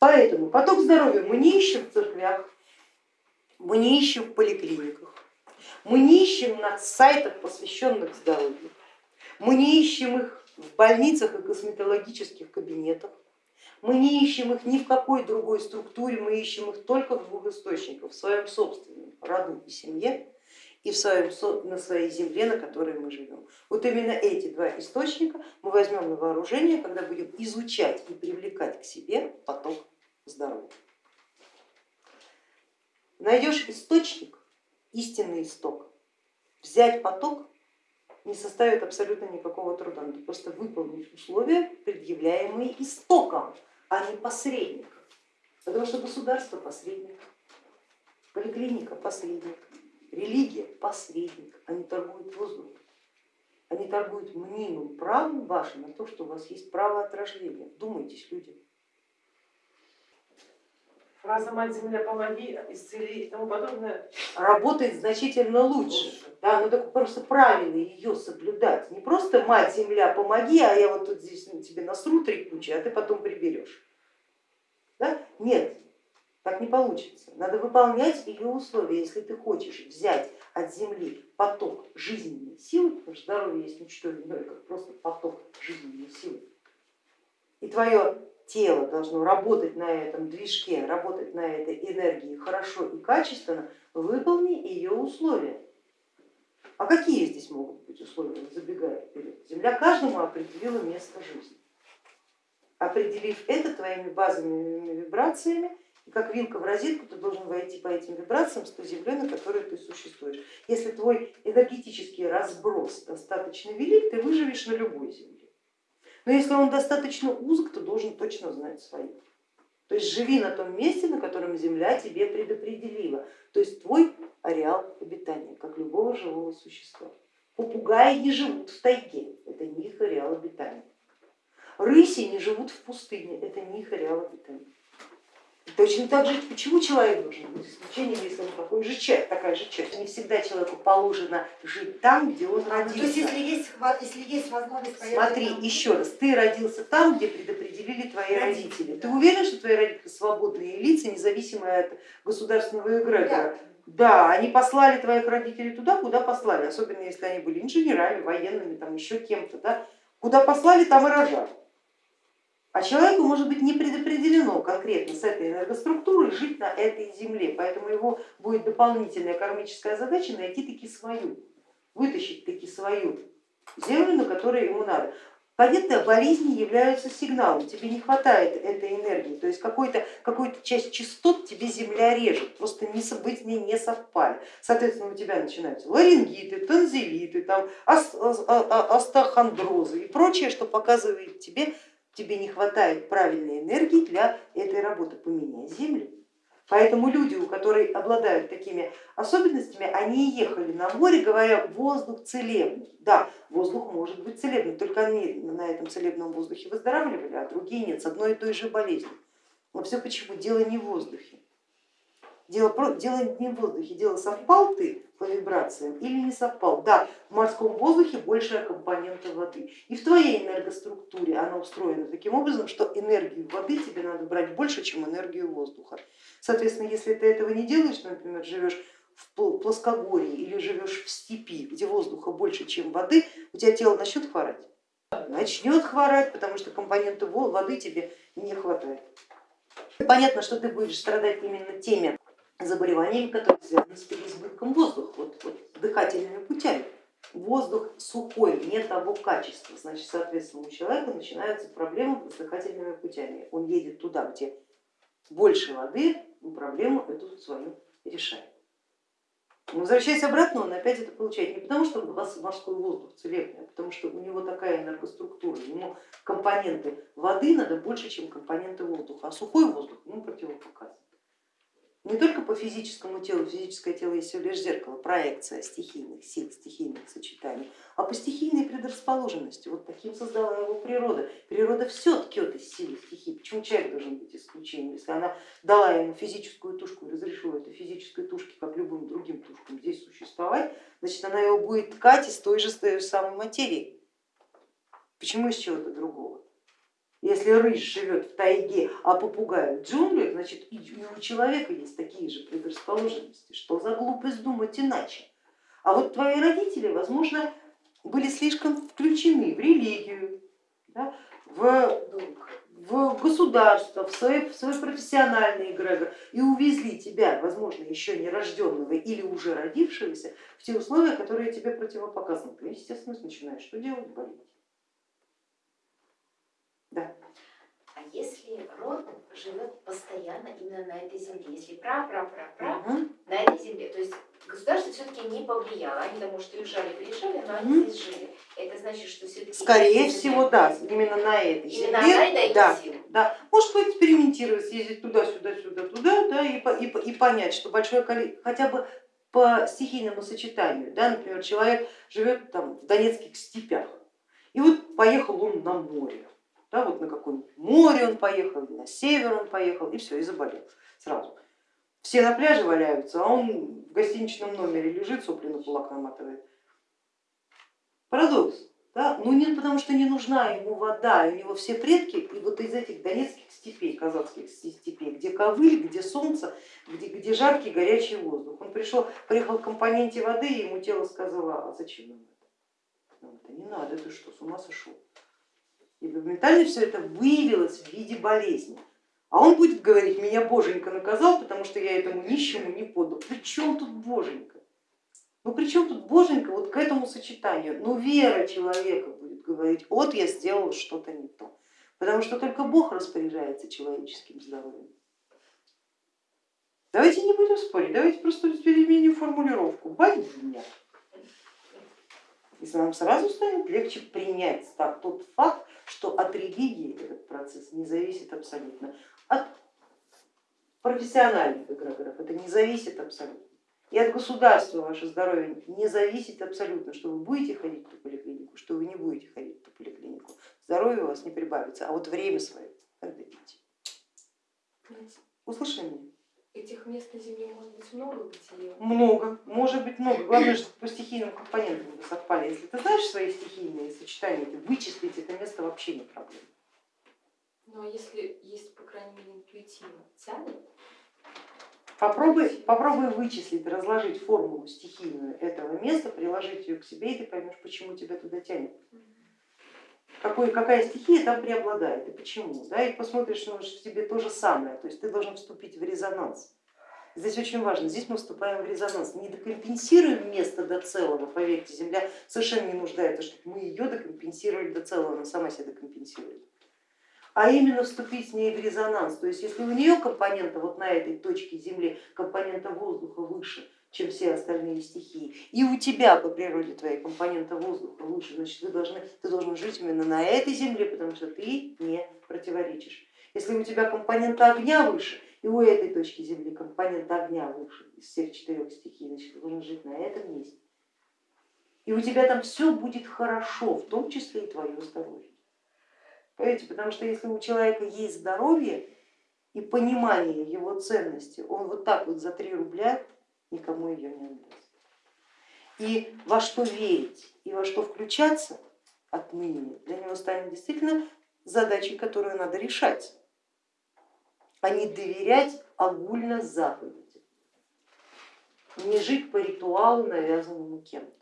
Поэтому поток здоровья мы не ищем в церквях, мы не ищем в поликлиниках, мы не ищем на сайтах, посвященных здоровью, мы не ищем их в больницах и косметологических кабинетах, мы не ищем их ни в какой другой структуре, мы ищем их только в двух источниках, в своем собственном роду и семье и в своем, на своей земле, на которой мы живем. Вот именно эти два источника мы возьмем на вооружение, когда будем изучать и привлекать к себе поток здоровья. Найдешь источник, истинный исток, взять поток не составит абсолютно никакого труда, надо просто выполнить условия, предъявляемые истоком, а не посредником. Потому что государство посредник, поликлиника посредник, Религия посредник, они торгуют воздухом, они торгуют мнимым правом вашим на то, что у вас есть право от рождения. Вдумайтесь, люди. Фраза «Мать Земля, помоги, исцели» и тому подобное работает значительно лучше. лучше. Да, но так просто правильно ее соблюдать. Не просто «Мать Земля, помоги», а я вот тут здесь тебе насру три кучи, а ты потом приберешь. Да? Нет, так не получится. Надо выполнять ее условия. Если ты хочешь взять от земли поток жизненной силы, потому что здоровье есть ничто иное, как просто поток жизненной силы, и твое тело должно работать на этом движке, работать на этой энергии хорошо и качественно, выполни ее условия. А какие здесь могут быть условия, забегая вперед? Земля каждому определила место жизни. Определив это твоими базовыми вибрациями, и как вилка в розетку ты должен войти по этим вибрациям с той землей, на которой ты существуешь. Если твой энергетический разброс достаточно велик, ты выживешь на любой земле. Но если он достаточно узок, то должен точно знать свою. То есть живи на том месте, на котором земля тебе предопределила. То есть твой ареал обитания, как любого живого существа. Попугаи не живут в тайге, это не их ареал обитания. Рыси не живут в пустыне, это не их ареал обитания. Точно так же, почему человек должен быть исключением, если он такой же человек, такая же часть. Не всегда человеку положено жить там, где он родился. То есть, если есть, если есть возможность Смотри, еще раз, ты родился там, где предопределили твои родители. родители. Ты уверен, что твои родители свободные лица, независимые от государственного эгрегора? Да, они послали твоих родителей туда, куда послали, особенно если они были инженерами, военными, там еще кем-то. Да? Куда послали, там и рожали. А человеку может быть не конкретно с этой энергоструктурой жить на этой земле, поэтому его будет дополнительная кармическая задача найти таки свою, вытащить таки свою землю, на которой ему надо. Понятно, болезни являются сигналом, тебе не хватает этой энергии, то есть какую-то какую часть частот тебе земля режет, просто не, не, не совпали. Соответственно, у тебя начинаются ларингиты, танзелиты, там, остеохондрозы и прочее, что показывает тебе тебе не хватает правильной энергии для этой работы, поменяй землю. Поэтому люди, у которых обладают такими особенностями, они ехали на море, говоря, воздух целебный. Да, воздух может быть целебный, только они на этом целебном воздухе выздоравливали, а другие нет, с одной и той же болезнью. Но все почему? Дело не в воздухе. Дело, дело не в воздухе, дело совпал ты по вибрациям или не совпал. Да, в морском воздухе большая компонента воды. И в твоей энергоструктуре она устроена таким образом, что энергию воды тебе надо брать больше, чем энергию воздуха. Соответственно, если ты этого не делаешь, например, живешь в плоскогорье или живешь в степи, где воздуха больше, чем воды, у тебя тело начнет хворать. Начнет хворать, потому что компоненты воды тебе не хватает. Понятно, что ты будешь страдать именно теми заболеваниями, которые связаны с переизбытком воздуха, вот, вот, дыхательными путями. Воздух сухой, не того качества, значит, соответственно, у человека начинаются проблемы с дыхательными путями. Он едет туда, где больше воды, проблему эту свою решает. Возвращаясь обратно, он опять это получает не потому, что у вас морской воздух целебный, а потому что у него такая энергоструктура, ему компоненты воды надо больше, чем компоненты воздуха, а сухой воздух ему противопоказан не только по физическому телу, физическое тело есть всего лишь зеркало, проекция стихийных сил, стихийных сочетаний, а по стихийной предрасположенности. Вот таким создала его природа. Природа все ткет из силы стихий. Почему человек должен быть исключением? Если она дала ему физическую тушку разрешила этой физической тушке, как любым другим тушкам, здесь существовать, значит она его будет ткать из той же, той же самой материи. Почему из чего-то другого? Если рысь живет в тайге, а попугай в джунглях, значит и у человека есть такие же предрасположенности. Что за глупость думать иначе? А вот твои родители, возможно, были слишком включены в религию, да, в, в государство, в свой, в свой профессиональный эгрегор и увезли тебя, возможно, еще не рожденного или уже родившегося в те условия, которые тебе противопоказаны. Ты, естественно, начинаешь что делать? Болеть. Да. Если род живет постоянно именно на этой земле, если пра-пра-пра-пра Угу. на этой земле, то есть государство все-таки не повлияло, они там, может, уезжали, приезжали, но они здесь жили. Это значит, что все-таки... Скорее всего, да, именно на этой земле. и дает да, силу. да. Может поэкспериментировать, съездить туда, сюда, сюда, туда, да, и, и, и понять, что большое количество, хотя бы по стихийному сочетанию, да, например, человек живет там в донецких степях, и вот поехал он на море, да, вот на какое-нибудь море он поехал, на север он поехал, и все, и заболел сразу. Все на пляже валяются, а он в гостиничном номере лежит, сопли на кулак наматывает. Парадокс. Да? Ну нет, потому что не нужна ему вода, у него все предки и вот из этих донецких степей, казахских степей, где ковыль, где солнце, где, где жаркий горячий воздух. Он пришел, приехал к компоненте воды, и ему тело сказало, а зачем нам это? Нам это не надо, ты что, с ума сошел? И моментально все это выявилось в виде болезни. А он будет говорить, меня боженька наказал, потому что я этому нищему не подал. При чем тут боженька? Ну при чем тут боженька вот к этому сочетанию? Ну вера человека будет говорить, вот я сделал что-то не то. Потому что только Бог распоряжается человеческим здоровьем. Давайте не будем спорить, давайте просто переменим формулировку. Богиня. И нам сразу станет легче принять тот факт, что от религии этот процесс не зависит абсолютно. От профессиональных эгрегоров это не зависит абсолютно. И от государства ваше здоровье не зависит абсолютно, что вы будете ходить в ту поликлинику, что вы не будете ходить в поликлинику. Здоровье у вас не прибавится, а вот время свое отдадите. Услышали меня? Этих мест на Земле может быть много, где Много, может быть много. Главное, чтобы по стихийным компонентам вы совпали. Если ты знаешь свои стихийные сочетания, ты вычислить это место вообще не проблема. Ну а если есть, по крайней мере, интуитивно тянет, Попробуй, попробуй вычислить, разложить формулу стихийную этого места, приложить ее к себе, и ты поймешь, почему тебя туда тянет. Какой, какая стихия там преобладает и почему. Да, и посмотришь, что в тебе то же самое, то есть ты должен вступить в резонанс. Здесь очень важно, здесь мы вступаем в резонанс, не докомпенсируем место до целого, поверьте, Земля совершенно не нуждается, чтобы мы ее докомпенсировали до целого, она сама себя докомпенсирует. А именно вступить с ней в резонанс, то есть если у нее компонента вот на этой точке Земли, компонента воздуха выше, чем все остальные стихии, и у тебя по природе твоей компонента воздуха выше, значит вы должны, ты должен жить именно на этой Земле, потому что ты не противоречишь. Если у тебя компонента огня выше, и у этой точки Земли компонент огня выше из всех четырех стихий, значит ты должен жить на этом месте. И у тебя там все будет хорошо, в том числе и твое здоровье. Понимаете, потому что если у человека есть здоровье и понимание его ценности, он вот так вот за 3 рубля никому ее не отдаст. И во что верить и во что включаться отныне для него станет действительно задачей, которую надо решать, а не доверять огульно заповеди, не жить по ритуалу, навязанному кем-то.